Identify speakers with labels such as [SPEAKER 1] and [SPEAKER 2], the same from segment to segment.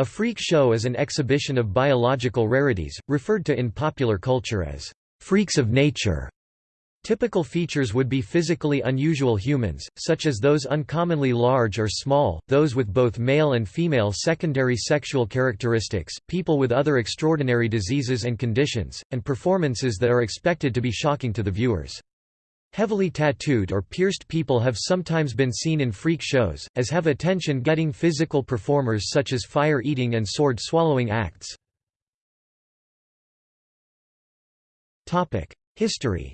[SPEAKER 1] A freak show is an exhibition of biological rarities, referred to in popular culture as freaks of nature. Typical features would be physically unusual humans, such as those uncommonly large or small, those with both male and female secondary sexual characteristics, people with other extraordinary diseases and conditions, and performances that are expected to be shocking to the viewers. Heavily tattooed or pierced people have sometimes been seen in freak shows, as have attention-getting physical performers such as fire-eating and sword-swallowing acts. History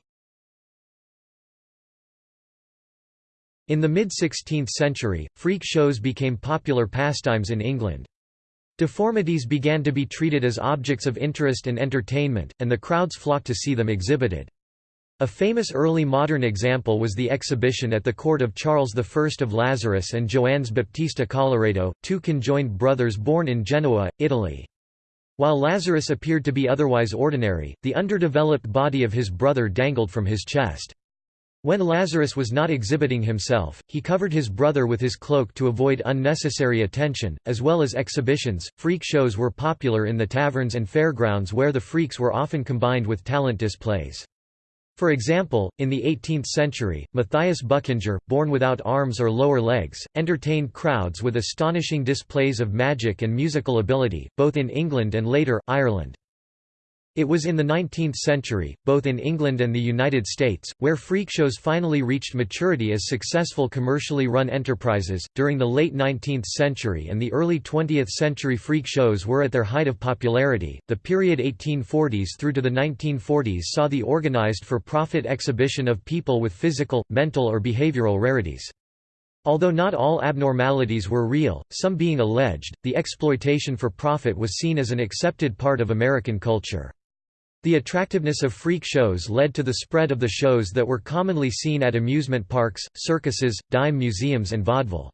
[SPEAKER 1] In the mid-16th century, freak shows became popular pastimes in England. Deformities began to be treated as objects of interest and entertainment, and the crowds flocked to see them exhibited. A famous early modern example was the exhibition at the court of Charles I of Lazarus and Joannes Baptista Colloredo, two conjoined brothers born in Genoa, Italy. While Lazarus appeared to be otherwise ordinary, the underdeveloped body of his brother dangled from his chest. When Lazarus was not exhibiting himself, he covered his brother with his cloak to avoid unnecessary attention, as well as exhibitions. Freak shows were popular in the taverns and fairgrounds where the freaks were often combined with talent displays. For example, in the 18th century, Matthias Buckinger, born without arms or lower legs, entertained crowds with astonishing displays of magic and musical ability, both in England and later, Ireland. It was in the 19th century, both in England and the United States, where freak shows finally reached maturity as successful commercially run enterprises. During the late 19th century and the early 20th century, freak shows were at their height of popularity. The period 1840s through to the 1940s saw the organized for profit exhibition of people with physical, mental, or behavioral rarities. Although not all abnormalities were real, some being alleged, the exploitation for profit was seen as an accepted part of American culture. The attractiveness of freak shows led to the spread of the shows that were commonly seen at amusement parks, circuses, dime museums and vaudeville.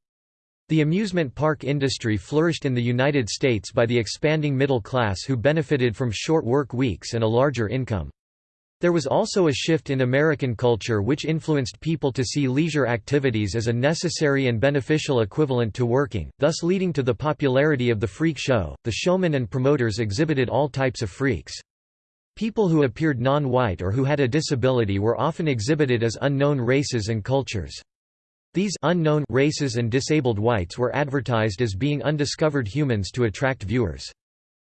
[SPEAKER 1] The amusement park industry flourished in the United States by the expanding middle class who benefited from short work weeks and a larger income. There was also a shift in American culture which influenced people to see leisure activities as a necessary and beneficial equivalent to working, thus leading to the popularity of the freak show. The showmen and promoters exhibited all types of freaks. People who appeared non-white or who had a disability were often exhibited as unknown races and cultures. These unknown races and disabled whites were advertised as being undiscovered humans to attract viewers.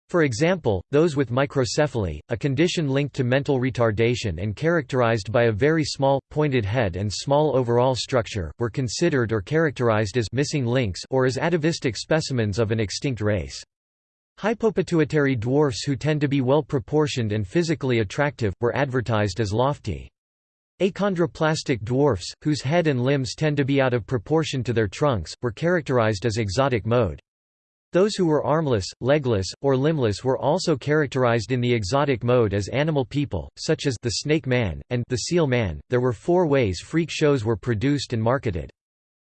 [SPEAKER 1] For example, those with microcephaly, a condition linked to mental retardation and characterized by a very small, pointed head and small overall structure, were considered or characterized as missing links or as atavistic specimens of an extinct race. Hypopituitary dwarfs who tend to be well proportioned and physically attractive, were advertised as lofty. Achondroplastic dwarfs, whose head and limbs tend to be out of proportion to their trunks, were characterized as exotic mode. Those who were armless, legless, or limbless were also characterized in the exotic mode as animal people, such as the snake man, and the seal man. There were four ways freak shows were produced and marketed.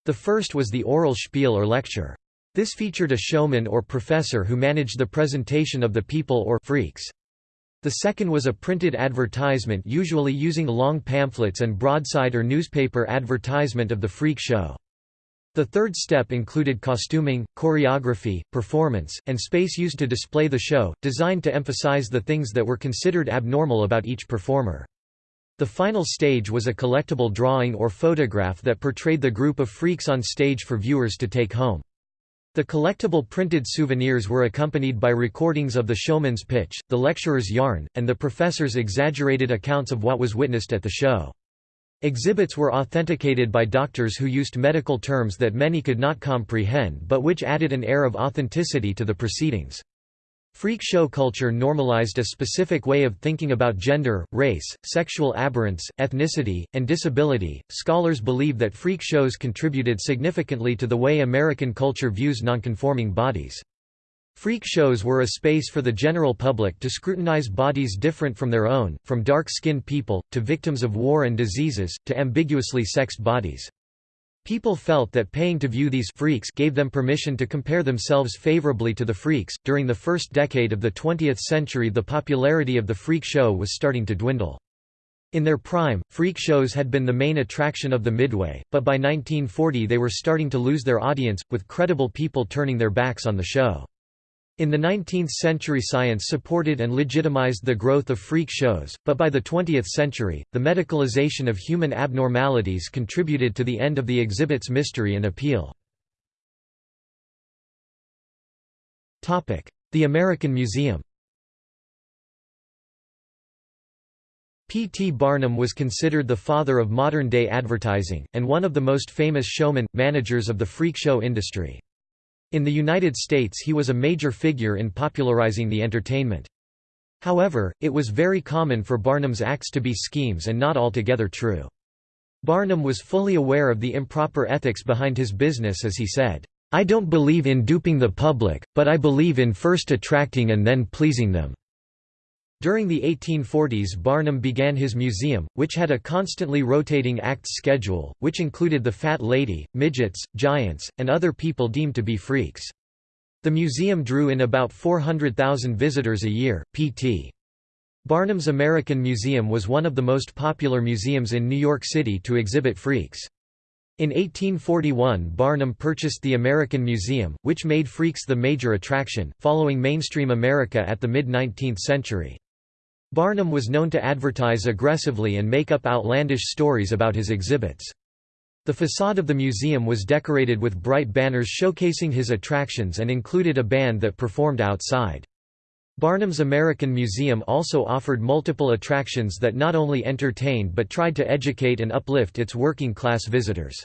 [SPEAKER 1] The first was the oral spiel or lecture. This featured a showman or professor who managed the presentation of the people or freaks. The second was a printed advertisement usually using long pamphlets and broadside or newspaper advertisement of the freak show. The third step included costuming, choreography, performance, and space used to display the show, designed to emphasize the things that were considered abnormal about each performer. The final stage was a collectible drawing or photograph that portrayed the group of freaks on stage for viewers to take home. The collectible printed souvenirs were accompanied by recordings of the showman's pitch, the lecturer's yarn, and the professor's exaggerated accounts of what was witnessed at the show. Exhibits were authenticated by doctors who used medical terms that many could not comprehend but which added an air of authenticity to the proceedings. Freak show culture normalized a specific way of thinking about gender, race, sexual aberrance, ethnicity, and disability. Scholars believe that freak shows contributed significantly to the way American culture views nonconforming bodies. Freak shows were a space for the general public to scrutinize bodies different from their own, from dark-skinned people, to victims of war and diseases, to ambiguously sexed bodies. People felt that paying to view these freaks gave them permission to compare themselves favorably to the freaks. During the first decade of the 20th century, the popularity of the freak show was starting to dwindle. In their prime, freak shows had been the main attraction of the Midway, but by 1940 they were starting to lose their audience, with credible people turning their backs on the show. In the 19th century science supported and legitimized the growth of freak shows, but by the 20th century, the medicalization of human abnormalities contributed to the end of the exhibit's mystery and appeal. The American Museum P. T. Barnum was considered the father of modern-day advertising, and one of the most famous showmen, managers of the freak show industry. In the United States he was a major figure in popularizing the entertainment. However, it was very common for Barnum's acts to be schemes and not altogether true. Barnum was fully aware of the improper ethics behind his business as he said, "'I don't believe in duping the public, but I believe in first attracting and then pleasing them.' During the 1840s Barnum began his museum, which had a constantly rotating acts schedule, which included the Fat Lady, midgets, giants, and other people deemed to be freaks. The museum drew in about 400,000 visitors a year. P.T. Barnum's American Museum was one of the most popular museums in New York City to exhibit freaks. In 1841 Barnum purchased the American Museum, which made freaks the major attraction, following mainstream America at the mid-19th century. Barnum was known to advertise aggressively and make up outlandish stories about his exhibits. The facade of the museum was decorated with bright banners showcasing his attractions and included a band that performed outside. Barnum's American Museum also offered multiple attractions that not only entertained but tried to educate and uplift its working-class visitors.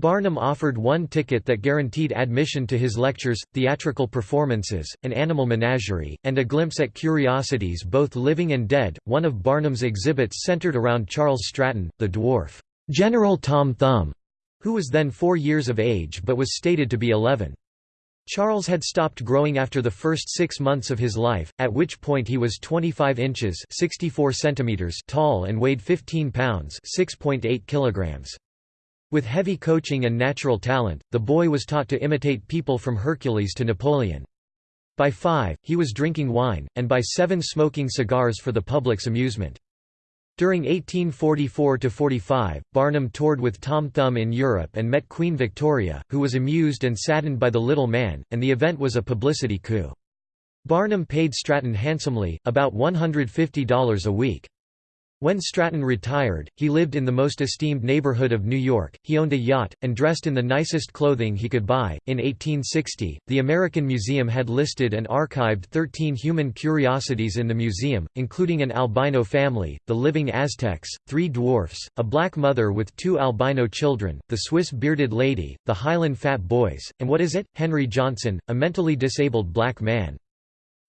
[SPEAKER 1] Barnum offered one ticket that guaranteed admission to his lectures, theatrical performances, an animal menagerie, and a glimpse at curiosities both living and dead. One of Barnum's exhibits centered around Charles Stratton, the dwarf, General Tom Thumb, who was then four years of age but was stated to be 11. Charles had stopped growing after the first six months of his life, at which point he was 25 inches 64 centimeters tall and weighed 15 pounds 6.8 kilograms. With heavy coaching and natural talent, the boy was taught to imitate people from Hercules to Napoleon. By five, he was drinking wine, and by seven smoking cigars for the public's amusement. During 1844–45, Barnum toured with Tom Thumb in Europe and met Queen Victoria, who was amused and saddened by the little man, and the event was a publicity coup. Barnum paid Stratton handsomely, about $150 a week. When Stratton retired, he lived in the most esteemed neighborhood of New York, he owned a yacht, and dressed in the nicest clothing he could buy. In 1860, the American Museum had listed and archived 13 human curiosities in the museum, including an albino family, the living Aztecs, three dwarfs, a black mother with two albino children, the Swiss bearded lady, the Highland fat boys, and what is it, Henry Johnson, a mentally disabled black man.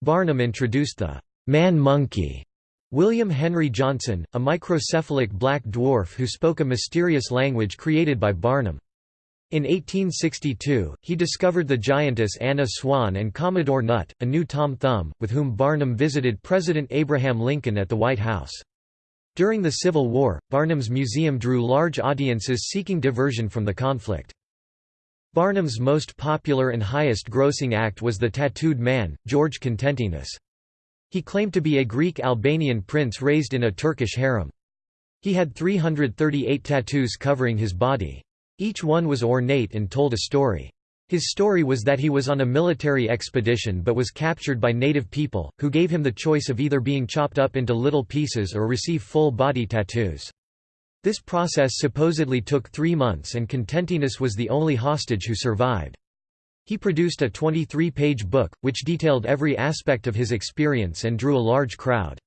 [SPEAKER 1] Barnum introduced the man-monkey William Henry Johnson, a microcephalic black dwarf who spoke a mysterious language created by Barnum. In 1862, he discovered the giantess Anna Swan and Commodore Nutt, a new Tom Thumb, with whom Barnum visited President Abraham Lincoln at the White House. During the Civil War, Barnum's museum drew large audiences seeking diversion from the conflict. Barnum's most popular and highest-grossing act was the tattooed man, George Contentinus. He claimed to be a Greek Albanian prince raised in a Turkish harem. He had 338 tattoos covering his body. Each one was ornate and told a story. His story was that he was on a military expedition but was captured by native people, who gave him the choice of either being chopped up into little pieces or receive full body tattoos. This process supposedly took three months and Contentinus was the only hostage who survived. He produced a 23-page book, which detailed every aspect of his experience and drew a large crowd.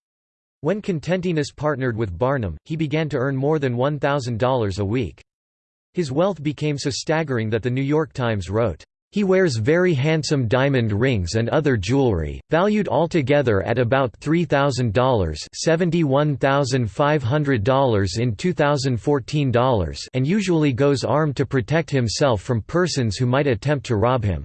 [SPEAKER 1] When Contentinus partnered with Barnum, he began to earn more than $1,000 a week. His wealth became so staggering that the New York Times wrote, he wears very handsome diamond rings and other jewelry, valued altogether at about $3,000 $71,500 in 2014 dollars and usually goes armed to protect himself from persons who might attempt to rob him.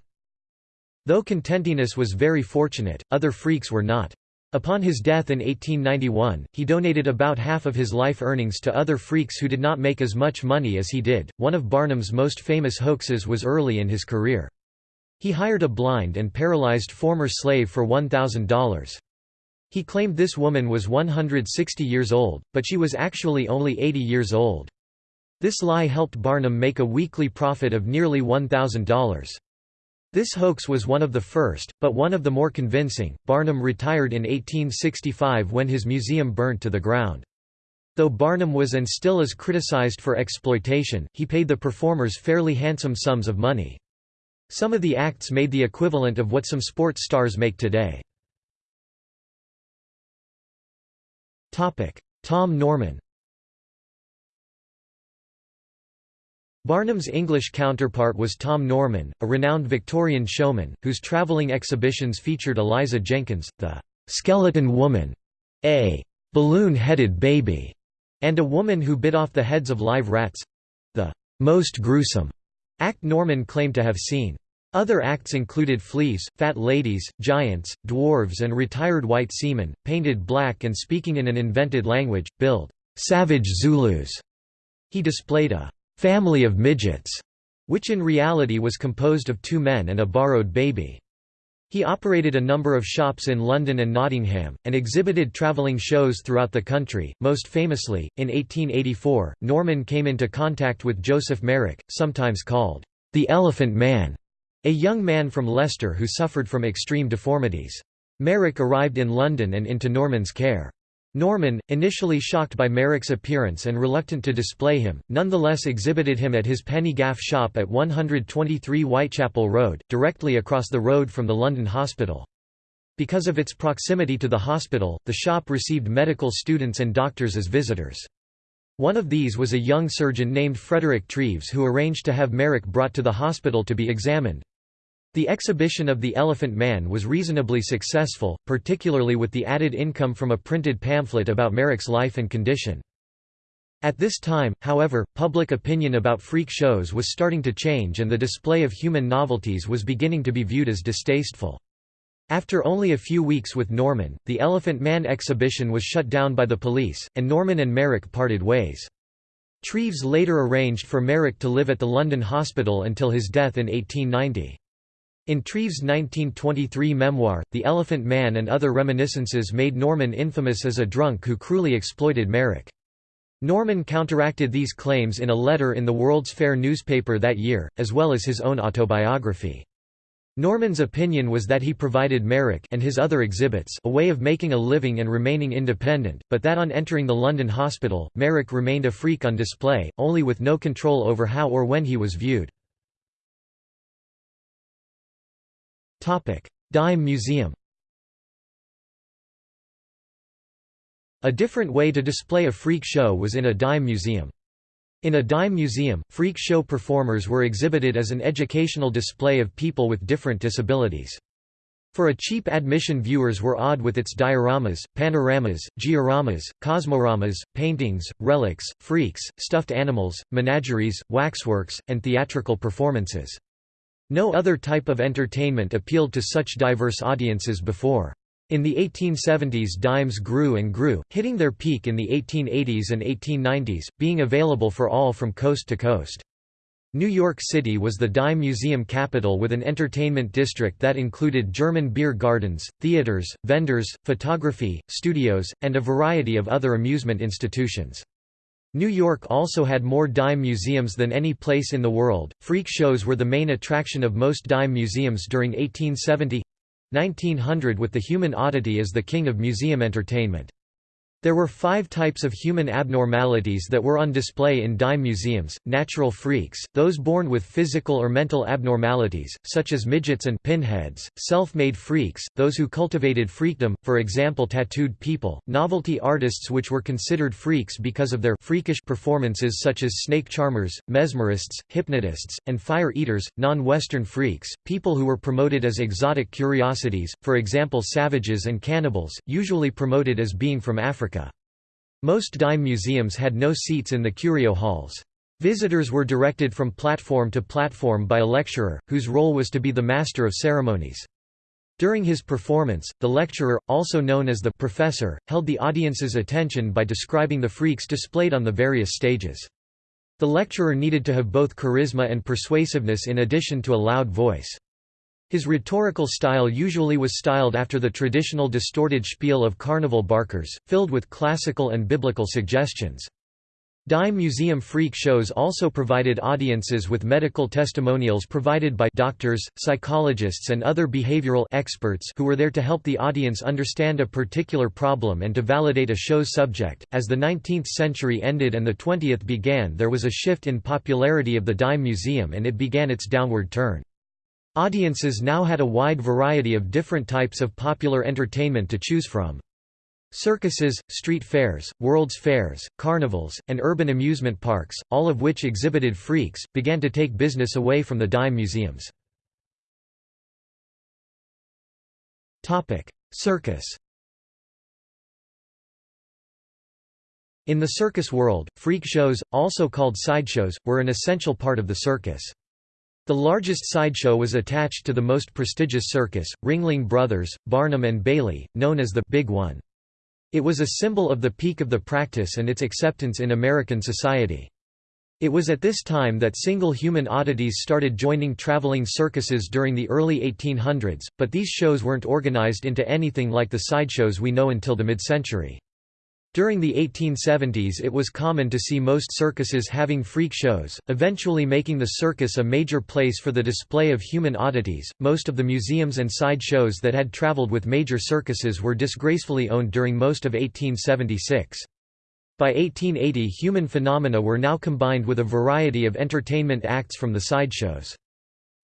[SPEAKER 1] Though Contentinus was very fortunate, other freaks were not. Upon his death in 1891, he donated about half of his life earnings to other freaks who did not make as much money as he did. One of Barnum's most famous hoaxes was early in his career. He hired a blind and paralyzed former slave for $1,000. He claimed this woman was 160 years old, but she was actually only 80 years old. This lie helped Barnum make a weekly profit of nearly $1,000. This hoax was one of the first, but one of the more convincing. Barnum retired in 1865 when his museum burnt to the ground. Though Barnum was and still is criticized for exploitation, he paid the performers fairly handsome sums of money. Some of the acts made the equivalent of what some sports stars make today. Tom Norman Barnum's English counterpart was Tom Norman, a renowned Victorian showman, whose travelling exhibitions featured Eliza Jenkins, the «skeleton woman», a «balloon-headed baby», and a woman who bit off the heads of live rats—the «most gruesome» act Norman claimed to have seen. Other acts included fleas, fat ladies, giants, dwarves and retired white seamen, painted black and speaking in an invented language, billed «savage Zulus». He displayed a family of midgets, which in reality was composed of two men and a borrowed baby. He operated a number of shops in London and Nottingham, and exhibited travelling shows throughout the country. Most famously, in 1884, Norman came into contact with Joseph Merrick, sometimes called the Elephant Man, a young man from Leicester who suffered from extreme deformities. Merrick arrived in London and into Norman's care. Norman, initially shocked by Merrick's appearance and reluctant to display him, nonetheless exhibited him at his penny gaff shop at 123 Whitechapel Road, directly across the road from the London Hospital. Because of its proximity to the hospital, the shop received medical students and doctors as visitors. One of these was a young surgeon named Frederick Treves who arranged to have Merrick brought to the hospital to be examined. The exhibition of The Elephant Man was reasonably successful, particularly with the added income from a printed pamphlet about Merrick's life and condition. At this time, however, public opinion about freak shows was starting to change and the display of human novelties was beginning to be viewed as distasteful. After only a few weeks with Norman, the Elephant Man exhibition was shut down by the police, and Norman and Merrick parted ways. Treves later arranged for Merrick to live at the London Hospital until his death in 1890. In Treves' 1923 memoir, The Elephant Man and Other Reminiscences made Norman infamous as a drunk who cruelly exploited Merrick. Norman counteracted these claims in a letter in the World's Fair newspaper that year, as well as his own autobiography. Norman's opinion was that he provided Merrick and his other exhibits a way of making a living and remaining independent, but that on entering the London hospital, Merrick remained a freak on display, only with no control over how or when he was viewed. Dime Museum A different way to display a freak show was in a dime museum. In a dime museum, freak show performers were exhibited as an educational display of people with different disabilities. For a cheap admission viewers were awed with its dioramas, panoramas, georamas, cosmoramas, paintings, relics, freaks, stuffed animals, menageries, waxworks, and theatrical performances. No other type of entertainment appealed to such diverse audiences before. In the 1870s dimes grew and grew, hitting their peak in the 1880s and 1890s, being available for all from coast to coast. New York City was the dime museum capital with an entertainment district that included German beer gardens, theaters, vendors, photography, studios, and a variety of other amusement institutions. New York also had more dime museums than any place in the world. Freak shows were the main attraction of most dime museums during 1870 1900 with the human oddity as the king of museum entertainment. There were five types of human abnormalities that were on display in dime museums, natural freaks, those born with physical or mental abnormalities, such as midgets and pinheads, self-made freaks, those who cultivated freakdom, for example tattooed people, novelty artists which were considered freaks because of their freakish performances such as snake charmers, mesmerists, hypnotists, and fire-eaters, non-Western freaks, people who were promoted as exotic curiosities, for example savages and cannibals, usually promoted as being from Africa. Most dime museums had no seats in the curio halls. Visitors were directed from platform to platform by a lecturer, whose role was to be the master of ceremonies. During his performance, the lecturer, also known as the professor, held the audience's attention by describing the freaks displayed on the various stages. The lecturer needed to have both charisma and persuasiveness in addition to a loud voice. His rhetorical style usually was styled after the traditional distorted spiel of carnival barkers, filled with classical and biblical suggestions. Dime Museum freak shows also provided audiences with medical testimonials provided by doctors, psychologists and other behavioral experts who were there to help the audience understand a particular problem and to validate a show's subject. As the 19th century ended and the 20th began there was a shift in popularity of the Dime Museum and it began its downward turn. Audiences now had a wide variety of different types of popular entertainment to choose from. Circuses, street fairs, world's fairs, carnivals, and urban amusement parks, all of which exhibited freaks, began to take business away from the dime museums. Circus In the circus world, freak shows, also called sideshows, were an essential part of the circus. The largest sideshow was attached to the most prestigious circus, Ringling Brothers, Barnum and Bailey, known as the Big One. It was a symbol of the peak of the practice and its acceptance in American society. It was at this time that single human oddities started joining traveling circuses during the early 1800s, but these shows weren't organized into anything like the sideshows we know until the mid-century. During the 1870s it was common to see most circuses having freak shows, eventually making the circus a major place for the display of human oddities. Most of the museums and side shows that had traveled with major circuses were disgracefully owned during most of 1876. By 1880 human phenomena were now combined with a variety of entertainment acts from the sideshows.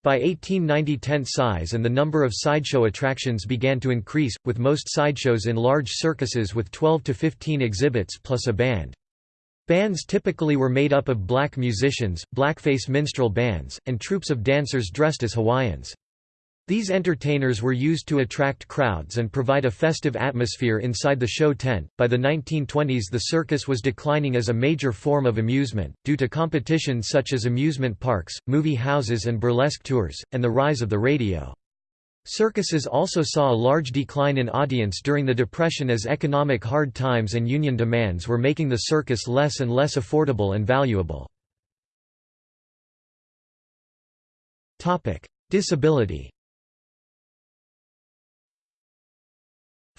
[SPEAKER 1] By 1890 tent size and the number of sideshow attractions began to increase, with most sideshows in large circuses with 12 to 15 exhibits plus a band. Bands typically were made up of black musicians, blackface minstrel bands, and troops of dancers dressed as Hawaiians. These entertainers were used to attract crowds and provide a festive atmosphere inside the show tent. By the 1920s, the circus was declining as a major form of amusement, due to competition such as amusement parks, movie houses, and burlesque tours, and the rise of the radio. Circuses also saw a large decline in audience during the Depression as economic hard times and union demands were making the circus less and less affordable and valuable. Disability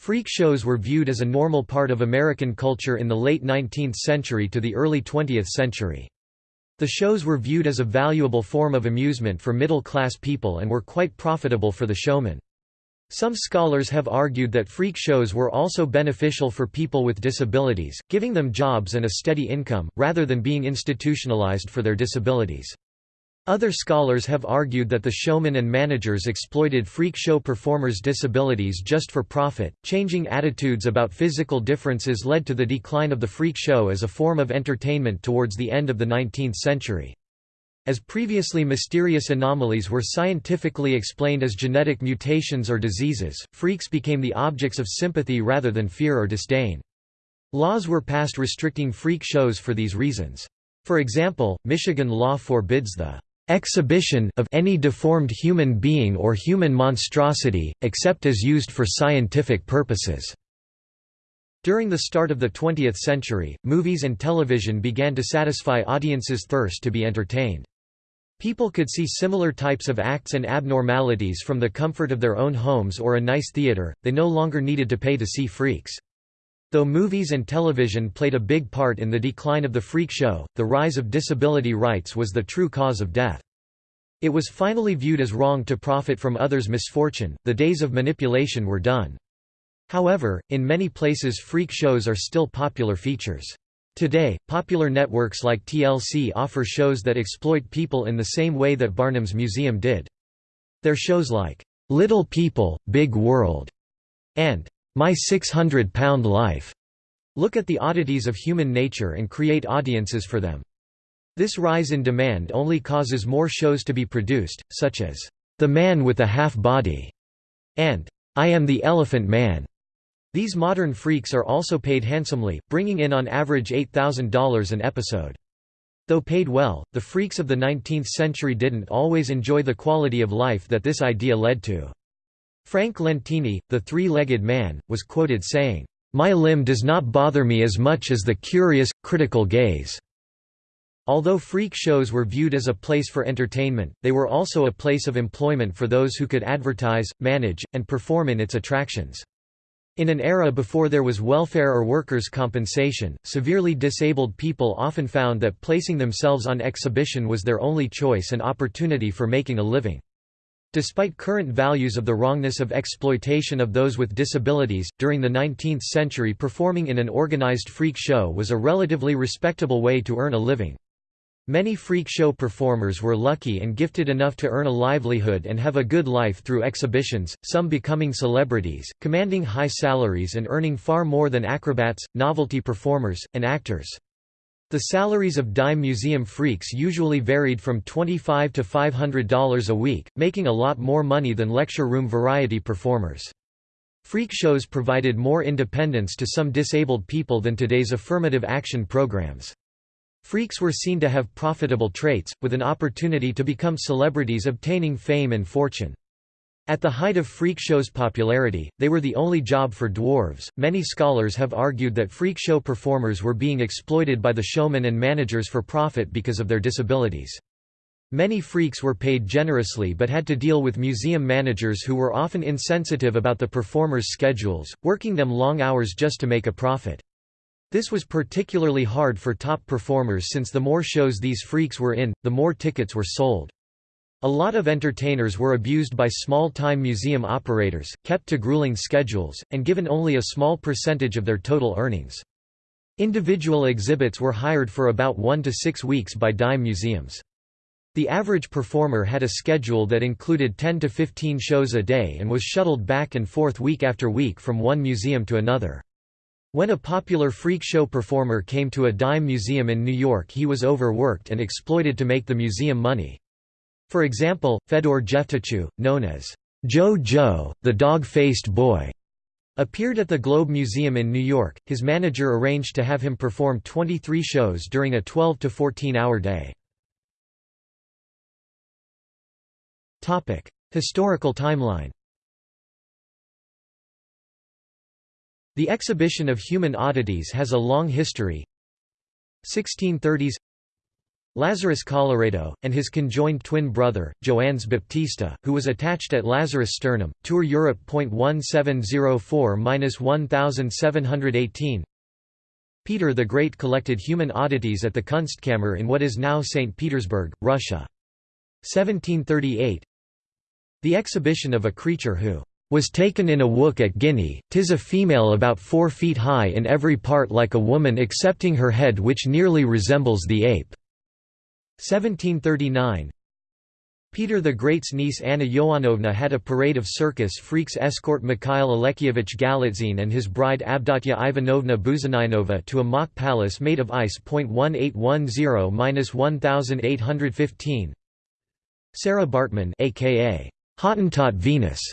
[SPEAKER 1] Freak shows were viewed as a normal part of American culture in the late 19th century to the early 20th century. The shows were viewed as a valuable form of amusement for middle-class people and were quite profitable for the showmen. Some scholars have argued that freak shows were also beneficial for people with disabilities, giving them jobs and a steady income, rather than being institutionalized for their disabilities. Other scholars have argued that the showmen and managers exploited freak show performers' disabilities just for profit. Changing attitudes about physical differences led to the decline of the freak show as a form of entertainment towards the end of the 19th century. As previously mysterious anomalies were scientifically explained as genetic mutations or diseases, freaks became the objects of sympathy rather than fear or disdain. Laws were passed restricting freak shows for these reasons. For example, Michigan law forbids the exhibition of any deformed human being or human monstrosity, except as used for scientific purposes." During the start of the 20th century, movies and television began to satisfy audiences' thirst to be entertained. People could see similar types of acts and abnormalities from the comfort of their own homes or a nice theater, they no longer needed to pay to see freaks. Though movies and television played a big part in the decline of the freak show, the rise of disability rights was the true cause of death. It was finally viewed as wrong to profit from others' misfortune, the days of manipulation were done. However, in many places freak shows are still popular features. Today, popular networks like TLC offer shows that exploit people in the same way that Barnum's Museum did. Their shows like, "'Little People, Big World' and my 600-Pound Life look at the oddities of human nature and create audiences for them. This rise in demand only causes more shows to be produced, such as, The Man with a Half Body, and I Am the Elephant Man. These modern freaks are also paid handsomely, bringing in on average $8,000 an episode. Though paid well, the freaks of the 19th century didn't always enjoy the quality of life that this idea led to. Frank Lentini, the three-legged man, was quoted saying, "'My limb does not bother me as much as the curious, critical gaze." Although freak shows were viewed as a place for entertainment, they were also a place of employment for those who could advertise, manage, and perform in its attractions. In an era before there was welfare or workers' compensation, severely disabled people often found that placing themselves on exhibition was their only choice and opportunity for making a living. Despite current values of the wrongness of exploitation of those with disabilities, during the 19th century performing in an organized freak show was a relatively respectable way to earn a living. Many freak show performers were lucky and gifted enough to earn a livelihood and have a good life through exhibitions, some becoming celebrities, commanding high salaries and earning far more than acrobats, novelty performers, and actors. The salaries of dime museum freaks usually varied from 25 to $500 a week, making a lot more money than lecture room variety performers. Freak shows provided more independence to some disabled people than today's affirmative action programs. Freaks were seen to have profitable traits, with an opportunity to become celebrities obtaining fame and fortune. At the height of freak shows' popularity, they were the only job for dwarves. Many scholars have argued that freak show performers were being exploited by the showmen and managers for profit because of their disabilities. Many freaks were paid generously but had to deal with museum managers who were often insensitive about the performers' schedules, working them long hours just to make a profit. This was particularly hard for top performers since the more shows these freaks were in, the more tickets were sold. A lot of entertainers were abused by small-time museum operators, kept to grueling schedules, and given only a small percentage of their total earnings. Individual exhibits were hired for about one to six weeks by dime museums. The average performer had a schedule that included 10 to 15 shows a day and was shuttled back and forth week after week from one museum to another. When a popular freak show performer came to a dime museum in New York he was overworked and exploited to make the museum money. For example, Fedor Jeftichew, known as Joe Joe, the dog-faced boy, appeared at the Globe Museum in New York. His manager arranged to have him perform 23 shows during a 12 to 14-hour day. Topic: Historical timeline. The exhibition of human oddities has a long history. 1630s Lazarus Colloredo, and his conjoined twin brother, Joannes Baptista, who was attached at Lazarus sternum, Tour Europe. 1704–1718 Peter the Great collected human oddities at the Kunstkammer in what is now St. Petersburg, Russia. 1738 The exhibition of a creature who was taken in a wook at Guinea, tis a female about four feet high in every part like a woman excepting her head which nearly resembles the ape." 1739 Peter the Great's niece Anna Ioannovna had a parade of circus freaks escort Mikhail Alekseyevich Galitzine and his bride Avdotya Ivanovna Buzheninova to a mock palace made of ice. 1810-1815 Sarah Baartman aka Hottentot Venus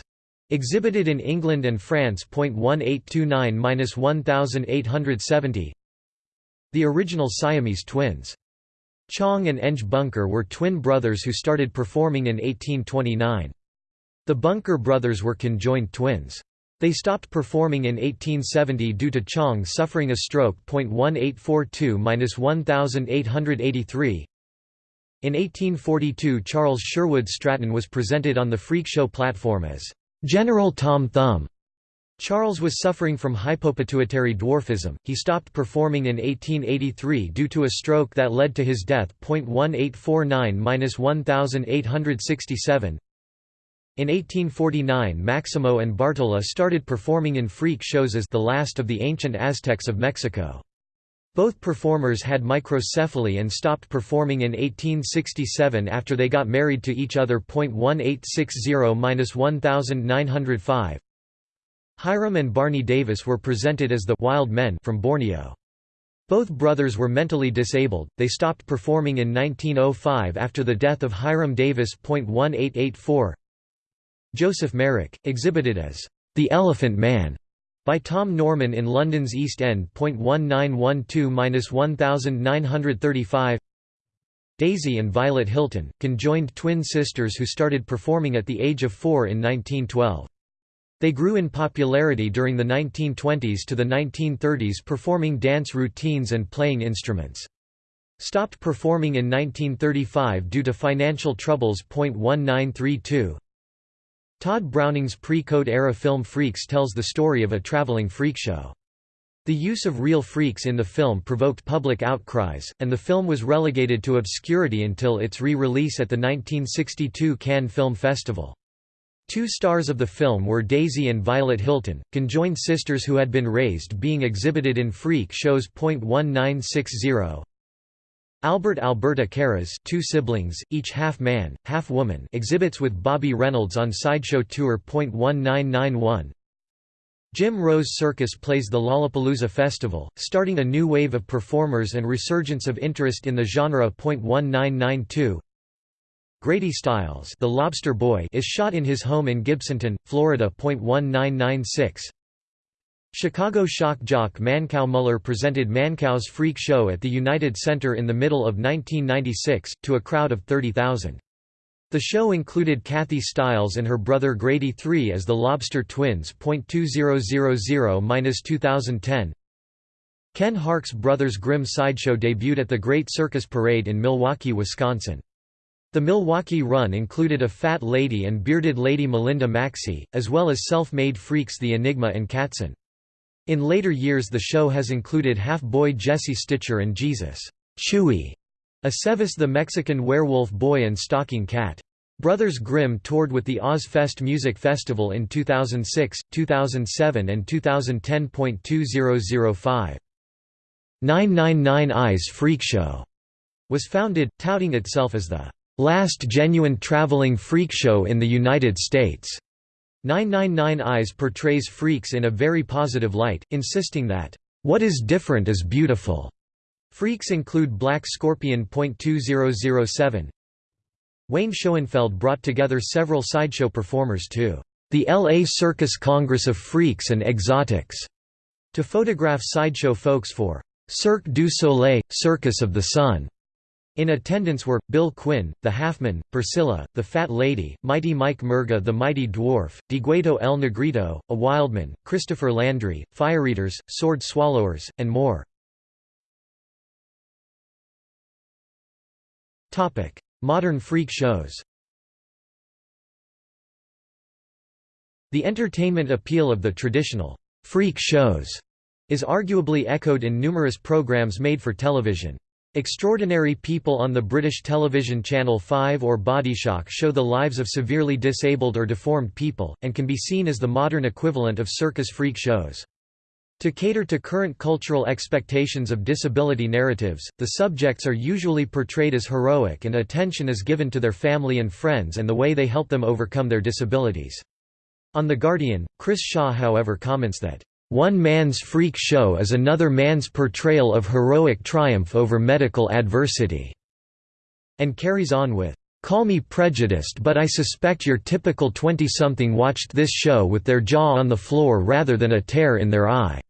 [SPEAKER 1] Exhibited in England and France. 1829–1870 The original Siamese twins. Chang and Eng Bunker were twin brothers who started performing in 1829. The Bunker brothers were conjoined twins. They stopped performing in 1870 due to Chang suffering a stroke. 1842–1883 In 1842 Charles Sherwood Stratton was presented on the Freak Show platform as General Tom Thumb. Charles was suffering from hypopituitary dwarfism. He stopped performing in 1883 due to a stroke that led to his death. 1849-1867. In 1849 Maximo and Bartola started performing in freak shows as the last of the ancient Aztecs of Mexico. Both performers had microcephaly and stopped performing in 1867 after they got married to each other. 1860-1905 Hiram and Barney Davis were presented as the Wild Men from Borneo. Both brothers were mentally disabled. They stopped performing in 1905 after the death of Hiram Davis. 1884 Joseph Merrick, exhibited as the Elephant Man by Tom Norman in London's East End. 1912–1935 Daisy and Violet Hilton, conjoined twin sisters who started performing at the age of four in 1912. They grew in popularity during the 1920s to the 1930s performing dance routines and playing instruments. Stopped performing in 1935 due to financial troubles. 1932 Tod Browning's pre-Code era film Freaks tells the story of a traveling freak show. The use of real freaks in the film provoked public outcries, and the film was relegated to obscurity until its re-release at the 1962 Cannes Film Festival. Two stars of the film were Daisy and Violet Hilton, conjoined sisters who had been raised being exhibited in freak shows. 1960 Albert Alberta Karas two siblings, each half-man, half-woman exhibits with Bobby Reynolds on Sideshow Tour. 1991 Jim Rose Circus plays the Lollapalooza Festival, starting a new wave of performers and resurgence of interest in the genre. 1992 Grady Stiles the Lobster Boy is shot in his home in Gibsonton, Florida. 1996 Chicago shock jock Mancow Muller presented Mancow's Freak Show at the United Center in the middle of 1996, to a crowd of 30,000. The show included Kathy Stiles and her brother Grady III as the Lobster Twins. 2000-2010 Ken Harck's Brothers Grimm Sideshow debuted at the Great Circus Parade in Milwaukee, Wisconsin. The Milwaukee run included a fat lady and bearded lady Melinda Maxey, as well as self-made freaks the Enigma and Katzen. In later years the show has included half-boy Jesse Stitcher and Jesus Chuy, a Sevis the Mexican werewolf boy and stalking cat. Brothers Grimm toured with the Ozzfest Music Festival in 2006, 2007 and 2010.2005. 999 Eyes Freak Show was founded, touting itself as the last genuine traveling freak show in the United States. 999 Eyes portrays freaks in a very positive light, insisting that, "...what is different is beautiful." Freaks include Black Scorpion. 2007 Wayne Schoenfeld brought together several sideshow performers to the LA Circus Congress of Freaks and Exotics to photograph sideshow folks for Cirque du Soleil, Circus of the Sun. In attendance were, Bill Quinn, the Halfman, Priscilla, the Fat Lady, Mighty Mike Murga the Mighty Dwarf, Dieguito El Negrito, a Wildman, Christopher Landry, Fireeaters, Sword Swallowers, and more. Modern freak shows The entertainment appeal of the traditional freak shows is arguably echoed in numerous programs made for television. Extraordinary People on the British television channel 5 or Bodyshock show the lives of severely disabled or deformed people, and can be seen as the modern equivalent of circus freak shows. To cater to current cultural expectations of disability narratives, the subjects are usually portrayed as heroic and attention is given to their family and friends and the way they help them overcome their disabilities. On The Guardian, Chris Shaw however comments that one man's freak show is another man's portrayal of heroic triumph over medical adversity." And carries on with, "...call me prejudiced but I suspect your typical 20-something watched this show with their jaw on the floor rather than a tear in their eye."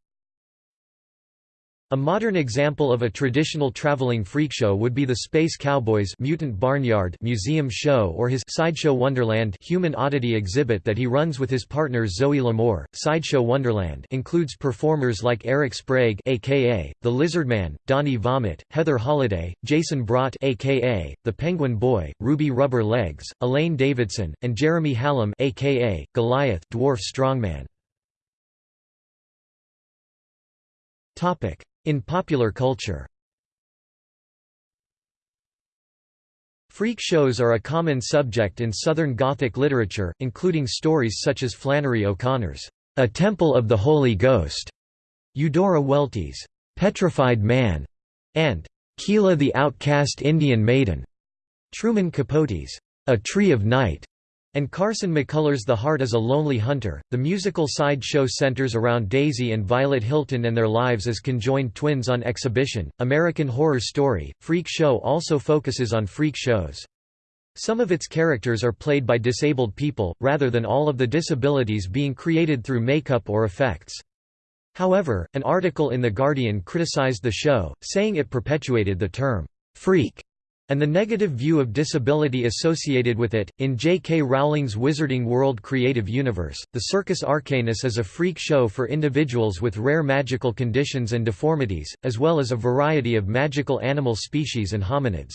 [SPEAKER 1] A modern example of a traditional traveling freak show would be the Space Cowboys Mutant Barnyard museum show or his Sideshow Wonderland human oddity exhibit that he runs with his partner Zoe L'Amour. Sideshow Wonderland includes performers like Eric Sprague aka the Lizardman, Donnie Vomit, Heather Holiday, Jason Brott aka the Penguin Boy, Ruby Rubber Legs, Elaine Davidson, and Jeremy Hallam aka Goliath Dwarf Strongman. Topic in popular culture. Freak shows are a common subject in Southern Gothic literature, including stories such as Flannery O'Connor's A Temple of the Holy Ghost, Eudora Welty's Petrified Man, and Keela the Outcast Indian Maiden, Truman Capote's A Tree of Night, and Carson McCullers' The Heart is a Lonely Hunter. The musical side show centers around Daisy and Violet Hilton and their lives as conjoined twins on exhibition. American Horror Story, Freak Show also focuses on freak shows. Some of its characters are played by disabled people, rather than all of the disabilities being created through makeup or effects. However, an article in The Guardian criticized the show, saying it perpetuated the term, freak and the negative view of disability associated with it. In J. K. Rowling's Wizarding World Creative Universe, the Circus Arcanus is a freak show for individuals with rare magical conditions and deformities, as well as a variety of magical animal species and hominids.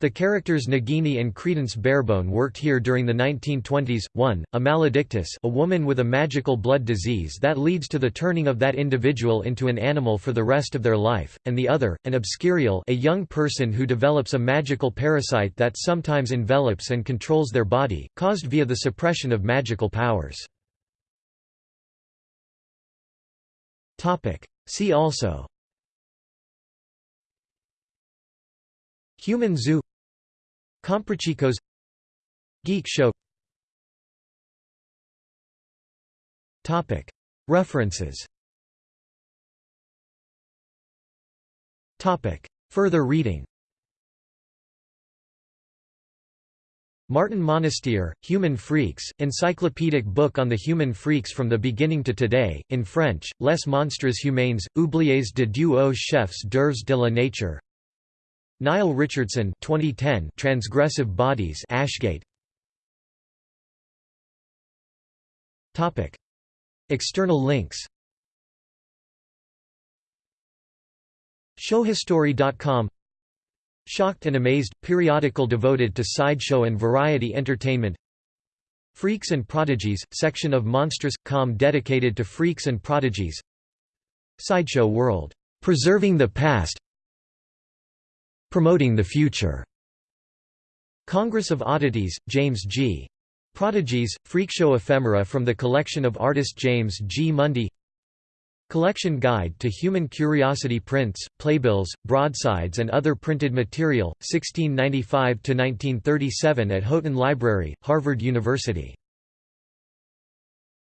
[SPEAKER 1] The characters Nagini and Credence Barebone worked here during the 1920s. 1. A maledictus a woman with a magical blood disease that leads to the turning of that individual into an animal for the rest of their life, and the other, an obscurial a young person who develops a magical parasite that sometimes envelops and controls their body, caused via the suppression of magical powers. See also Human zoo Comprachicos Geek show. Topic. References. Topic. Further reading. Martin Monestier, Human Freaks, encyclopedic book on the human freaks from the beginning to today, in French, Les monstres humains, oubliés de Dieu aux chefs d'œuvres de la nature Niall Richardson 2010 Transgressive Bodies Ashgate. Topic. External links. Showhistory.com Shocked and Amazed – periodical devoted to sideshow and variety entertainment. Freaks and Prodigies – section of Monstrous.com dedicated to freaks and prodigies. Sideshow World, "'Preserving the Past' Promoting the Future. Congress of Oddities, James G. Prodigies, Freakshow ephemera from the collection of artist James G. Mundie Collection Guide to Human Curiosity Prints, Playbills, Broadsides and other printed material, 1695–1937 at Houghton Library, Harvard University